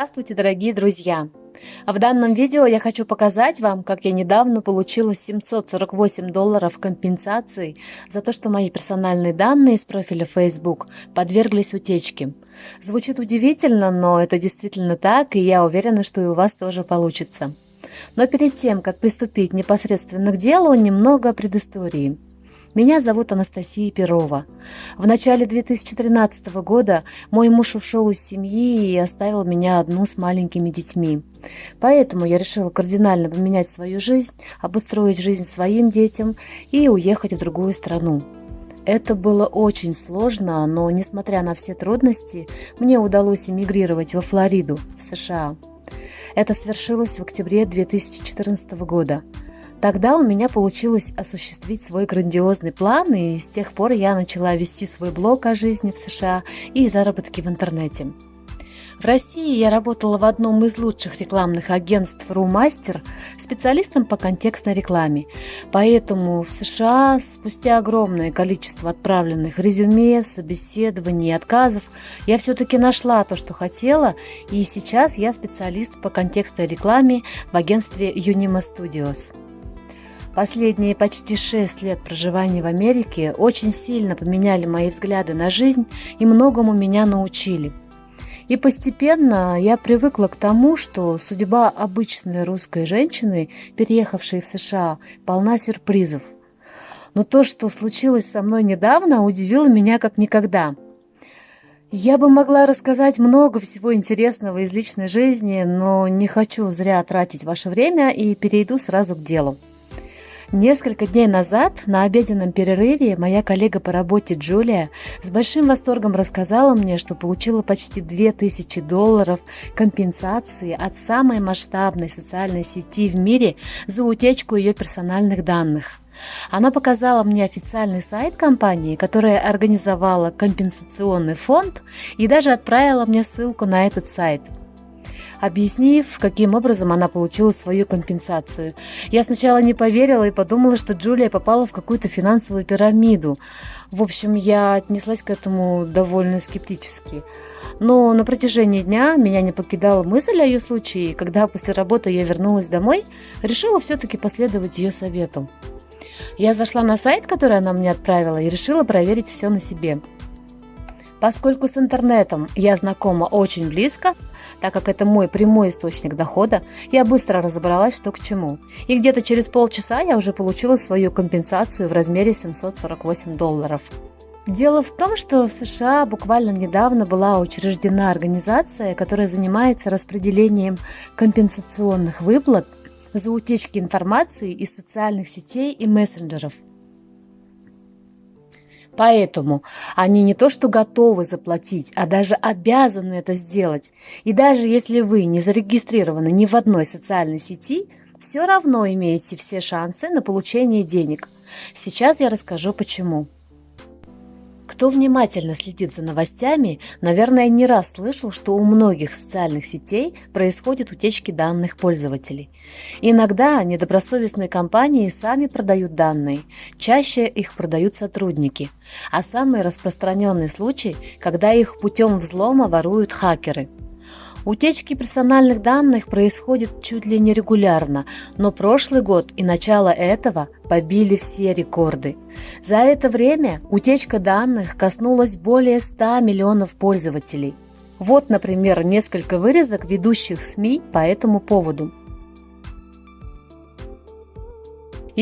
Здравствуйте, дорогие друзья! В данном видео я хочу показать вам, как я недавно получила 748 долларов компенсации за то, что мои персональные данные из профиля Facebook подверглись утечке. Звучит удивительно, но это действительно так, и я уверена, что и у вас тоже получится. Но перед тем, как приступить непосредственно к делу, немного предыстории – меня зовут Анастасия Перова. В начале 2013 года мой муж ушел из семьи и оставил меня одну с маленькими детьми. Поэтому я решила кардинально поменять свою жизнь, обустроить жизнь своим детям и уехать в другую страну. Это было очень сложно, но, несмотря на все трудности, мне удалось эмигрировать во Флориду, в США. Это свершилось в октябре 2014 года – Тогда у меня получилось осуществить свой грандиозный план, и с тех пор я начала вести свой блог о жизни в США и заработке в интернете. В России я работала в одном из лучших рекламных агентств «Румастер» специалистом по контекстной рекламе. Поэтому в США спустя огромное количество отправленных резюме, собеседований и отказов я все-таки нашла то, что хотела, и сейчас я специалист по контекстной рекламе в агентстве Unima Studios. Последние почти шесть лет проживания в Америке очень сильно поменяли мои взгляды на жизнь и многому меня научили. И постепенно я привыкла к тому, что судьба обычной русской женщины, переехавшей в США, полна сюрпризов. Но то, что случилось со мной недавно, удивило меня как никогда. Я бы могла рассказать много всего интересного из личной жизни, но не хочу зря тратить ваше время и перейду сразу к делу. Несколько дней назад на обеденном перерыве моя коллега по работе Джулия с большим восторгом рассказала мне, что получила почти 2000 долларов компенсации от самой масштабной социальной сети в мире за утечку ее персональных данных. Она показала мне официальный сайт компании, которая организовала компенсационный фонд и даже отправила мне ссылку на этот сайт – объяснив, каким образом она получила свою компенсацию. Я сначала не поверила и подумала, что Джулия попала в какую-то финансовую пирамиду. В общем, я отнеслась к этому довольно скептически. Но на протяжении дня меня не покидала мысль о ее случае, когда после работы я вернулась домой, решила все-таки последовать ее совету. Я зашла на сайт, который она мне отправила, и решила проверить все на себе. Поскольку с интернетом я знакома очень близко, так как это мой прямой источник дохода, я быстро разобралась, что к чему. И где-то через полчаса я уже получила свою компенсацию в размере 748 долларов. Дело в том, что в США буквально недавно была учреждена организация, которая занимается распределением компенсационных выплат за утечки информации из социальных сетей и мессенджеров – Поэтому они не то что готовы заплатить, а даже обязаны это сделать. И даже если вы не зарегистрированы ни в одной социальной сети, все равно имеете все шансы на получение денег. Сейчас я расскажу почему. Кто внимательно следит за новостями, наверное, не раз слышал, что у многих социальных сетей происходят утечки данных пользователей. Иногда недобросовестные компании сами продают данные, чаще их продают сотрудники. А самый распространенный случай, когда их путем взлома воруют хакеры – Утечки персональных данных происходят чуть ли не регулярно, но прошлый год и начало этого побили все рекорды. За это время утечка данных коснулась более 100 миллионов пользователей. Вот, например, несколько вырезок ведущих СМИ по этому поводу.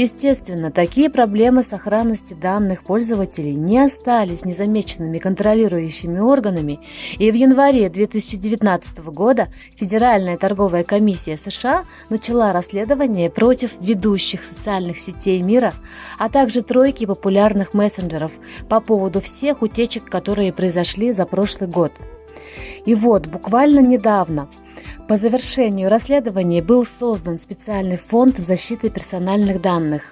Естественно, такие проблемы сохранности данных пользователей не остались незамеченными контролирующими органами, и в январе 2019 года Федеральная торговая комиссия США начала расследование против ведущих социальных сетей мира, а также тройки популярных мессенджеров по поводу всех утечек, которые произошли за прошлый год. И вот, буквально недавно – по завершению расследования был создан специальный фонд защиты персональных данных.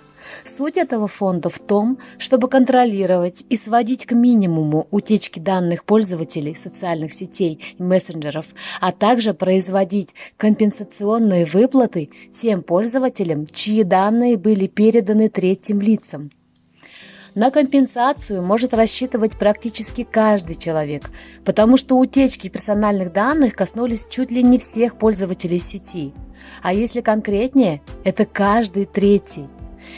Суть этого фонда в том, чтобы контролировать и сводить к минимуму утечки данных пользователей социальных сетей и мессенджеров, а также производить компенсационные выплаты тем пользователям, чьи данные были переданы третьим лицам. На компенсацию может рассчитывать практически каждый человек, потому что утечки персональных данных коснулись чуть ли не всех пользователей сети. А если конкретнее, это каждый третий.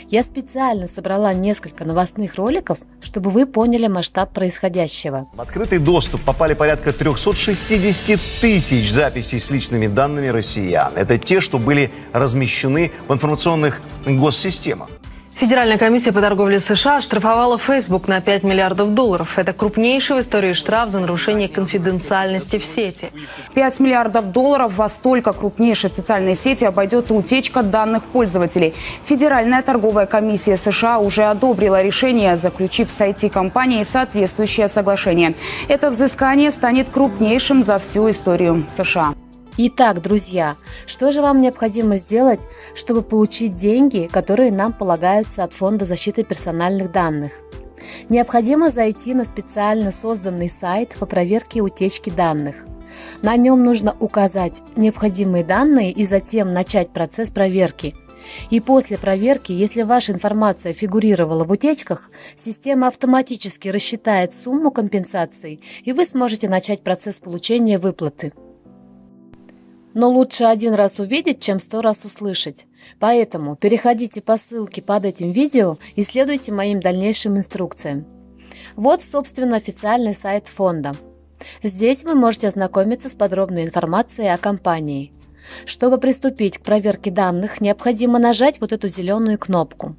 Я специально собрала несколько новостных роликов, чтобы вы поняли масштаб происходящего. В открытый доступ попали порядка 360 тысяч записей с личными данными россиян. Это те, что были размещены в информационных госсистемах. Федеральная комиссия по торговле США штрафовала Facebook на 5 миллиардов долларов. Это крупнейший в истории штраф за нарушение конфиденциальности в сети. 5 миллиардов долларов во столько крупнейшей социальной сети обойдется утечка данных пользователей. Федеральная торговая комиссия США уже одобрила решение, заключив с IT-компанией соответствующее соглашение. Это взыскание станет крупнейшим за всю историю США. Итак, друзья, что же вам необходимо сделать, чтобы получить деньги, которые нам полагаются от Фонда защиты персональных данных? Необходимо зайти на специально созданный сайт по проверке утечки данных. На нем нужно указать необходимые данные и затем начать процесс проверки. И после проверки, если ваша информация фигурировала в утечках, система автоматически рассчитает сумму компенсации, и вы сможете начать процесс получения выплаты. Но лучше один раз увидеть, чем сто раз услышать. Поэтому переходите по ссылке под этим видео и следуйте моим дальнейшим инструкциям. Вот, собственно, официальный сайт фонда. Здесь вы можете ознакомиться с подробной информацией о компании. Чтобы приступить к проверке данных, необходимо нажать вот эту зеленую кнопку.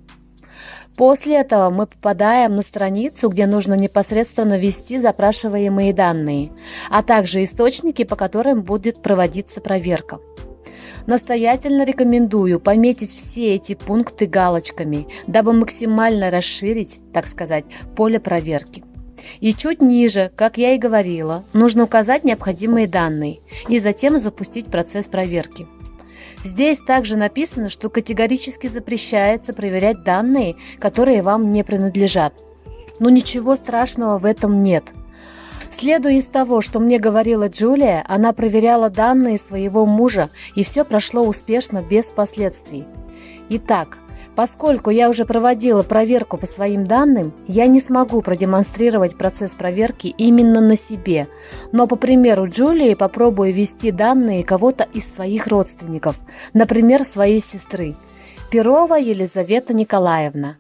После этого мы попадаем на страницу, где нужно непосредственно ввести запрашиваемые данные, а также источники, по которым будет проводиться проверка. Настоятельно рекомендую пометить все эти пункты галочками, дабы максимально расширить, так сказать, поле проверки. И чуть ниже, как я и говорила, нужно указать необходимые данные и затем запустить процесс проверки. Здесь также написано, что категорически запрещается проверять данные, которые вам не принадлежат. Но ничего страшного в этом нет. Следуя из того, что мне говорила Джулия, она проверяла данные своего мужа, и все прошло успешно без последствий. Итак, Поскольку я уже проводила проверку по своим данным, я не смогу продемонстрировать процесс проверки именно на себе, но по примеру Джулии попробую ввести данные кого-то из своих родственников, например, своей сестры. Перова Елизавета Николаевна.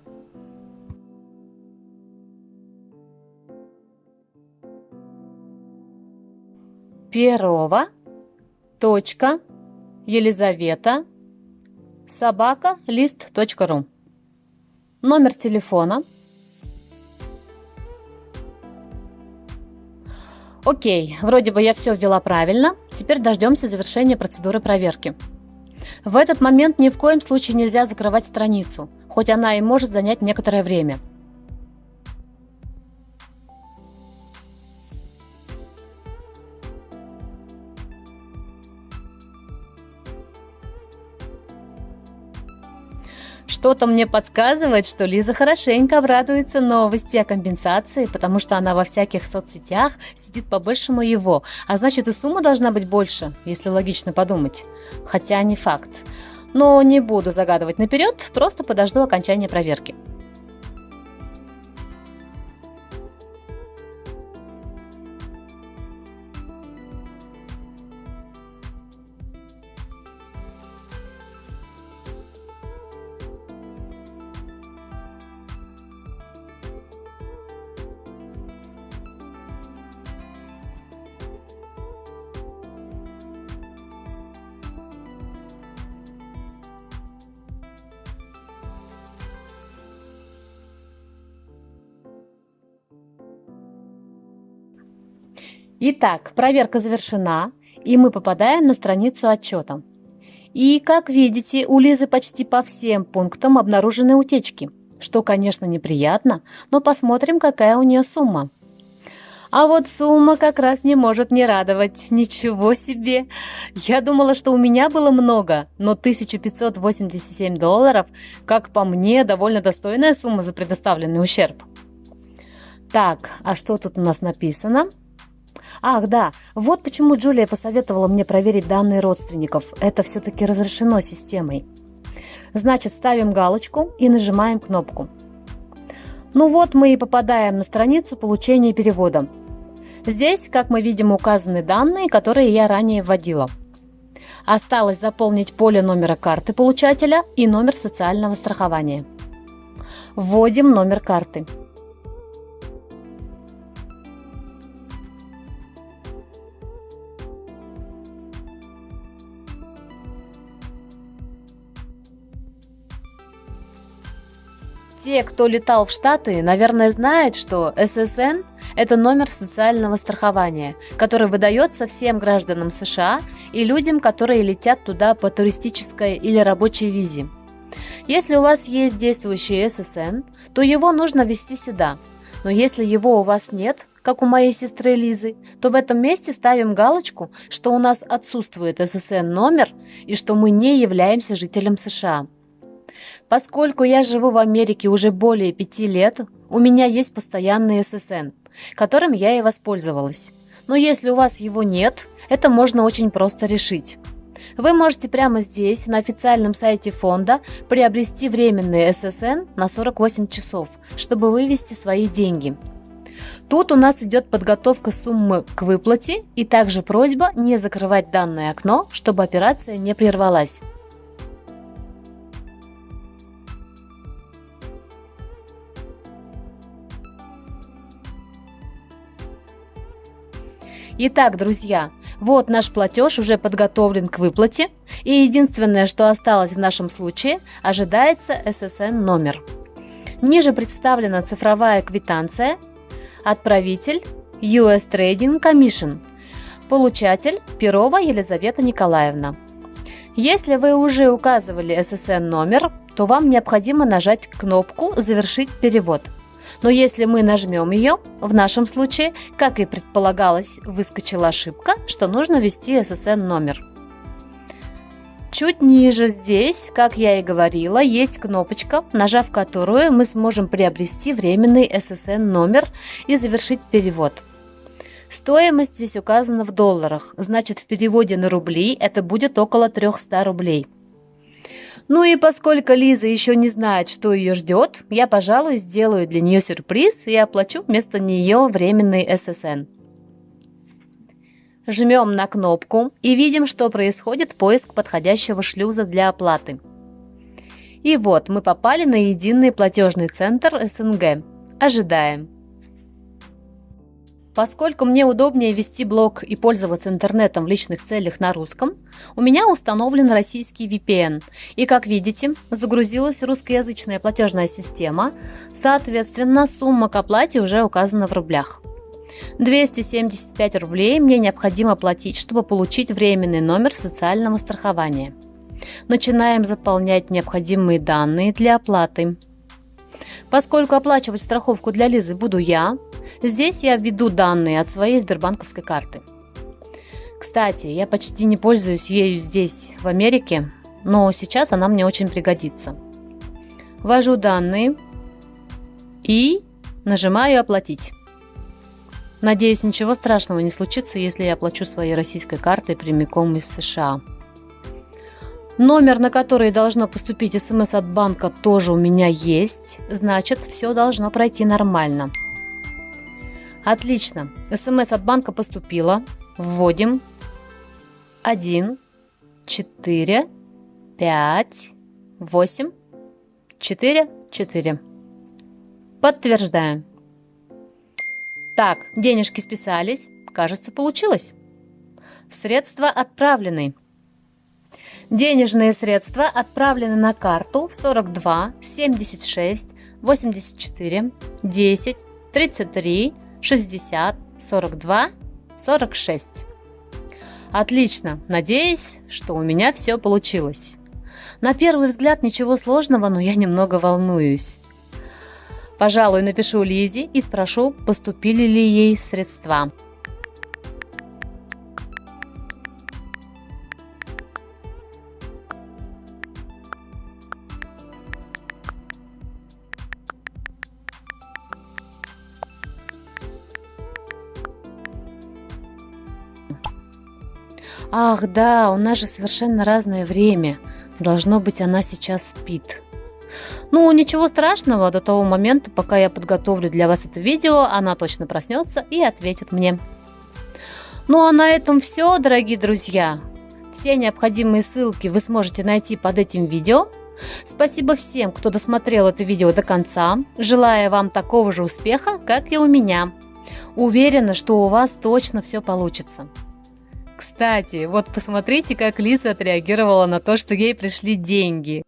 Перова. Точка. Елизавета собака лист.ру. Номер телефона. Окей, вроде бы я все ввела правильно. Теперь дождемся завершения процедуры проверки. В этот момент ни в коем случае нельзя закрывать страницу, хоть она и может занять некоторое время. Что-то мне подсказывает, что Лиза хорошенько обрадуется новости о компенсации, потому что она во всяких соцсетях сидит по-большему его, а значит и сумма должна быть больше, если логично подумать. Хотя не факт. Но не буду загадывать наперед, просто подожду окончания проверки. Итак, проверка завершена, и мы попадаем на страницу отчета. И, как видите, у Лизы почти по всем пунктам обнаружены утечки, что, конечно, неприятно, но посмотрим, какая у нее сумма. А вот сумма как раз не может не радовать. Ничего себе! Я думала, что у меня было много, но 1587 долларов, как по мне, довольно достойная сумма за предоставленный ущерб. Так, а что тут у нас написано? Ах, да, вот почему Джулия посоветовала мне проверить данные родственников. Это все-таки разрешено системой. Значит, ставим галочку и нажимаем кнопку. Ну вот мы и попадаем на страницу получения перевода. Здесь, как мы видим, указаны данные, которые я ранее вводила. Осталось заполнить поле номера карты получателя и номер социального страхования. Вводим номер карты. Те, кто летал в Штаты, наверное, знают, что ССН – это номер социального страхования, который выдается всем гражданам США и людям, которые летят туда по туристической или рабочей визе. Если у вас есть действующий ССН, то его нужно ввести сюда. Но если его у вас нет, как у моей сестры Лизы, то в этом месте ставим галочку, что у нас отсутствует ССН номер и что мы не являемся жителем США. Поскольку я живу в Америке уже более пяти лет, у меня есть постоянный ССН, которым я и воспользовалась. Но если у вас его нет, это можно очень просто решить. Вы можете прямо здесь, на официальном сайте фонда, приобрести временный ССН на 48 часов, чтобы вывести свои деньги. Тут у нас идет подготовка суммы к выплате и также просьба не закрывать данное окно, чтобы операция не прервалась. Итак, друзья, вот наш платеж уже подготовлен к выплате, и единственное, что осталось в нашем случае, ожидается SSN номер. Ниже представлена цифровая квитанция, отправитель US Trading Commission, получатель Перова Елизавета Николаевна. Если вы уже указывали SSN номер, то вам необходимо нажать кнопку «Завершить перевод». Но если мы нажмем ее, в нашем случае, как и предполагалось, выскочила ошибка, что нужно ввести SSN номер. Чуть ниже здесь, как я и говорила, есть кнопочка, нажав которую мы сможем приобрести временный SSN номер и завершить перевод. Стоимость здесь указана в долларах, значит в переводе на рубли это будет около 300 рублей. Ну и поскольку Лиза еще не знает, что ее ждет, я, пожалуй, сделаю для нее сюрприз и оплачу вместо нее временный ССН. Жмем на кнопку и видим, что происходит поиск подходящего шлюза для оплаты. И вот мы попали на единый платежный центр СНГ. Ожидаем. Поскольку мне удобнее вести блог и пользоваться интернетом в личных целях на русском, у меня установлен российский VPN. И как видите, загрузилась русскоязычная платежная система, соответственно, сумма к оплате уже указана в рублях. 275 рублей мне необходимо платить, чтобы получить временный номер социального страхования. Начинаем заполнять необходимые данные для оплаты. Поскольку оплачивать страховку для Лизы буду я, здесь я введу данные от своей сбербанковской карты. Кстати, я почти не пользуюсь ею здесь, в Америке, но сейчас она мне очень пригодится. Ввожу данные и нажимаю «Оплатить». Надеюсь, ничего страшного не случится, если я оплачу своей российской картой прямиком из США. Номер, на который должно поступить смс от банка, тоже у меня есть. Значит, все должно пройти нормально. Отлично. СМС от банка поступила. Вводим 1, 4, 5, 8, 4, 4. Подтверждаем. Так, денежки списались. Кажется, получилось. Средства отправлены. Денежные средства отправлены на карту 42 76 84 10 33 60 42 46. Отлично, надеюсь, что у меня все получилось. На первый взгляд ничего сложного, но я немного волнуюсь. Пожалуй, напишу Лизе и спрошу, поступили ли ей средства. Ах, да, у нас же совершенно разное время. Должно быть, она сейчас спит. Ну, ничего страшного, до того момента, пока я подготовлю для вас это видео, она точно проснется и ответит мне. Ну а на этом все, дорогие друзья. Все необходимые ссылки вы сможете найти под этим видео. Спасибо всем, кто досмотрел это видео до конца. Желаю вам такого же успеха, как и у меня. Уверена, что у вас точно все получится. Кстати, вот посмотрите, как Лиза отреагировала на то, что ей пришли деньги.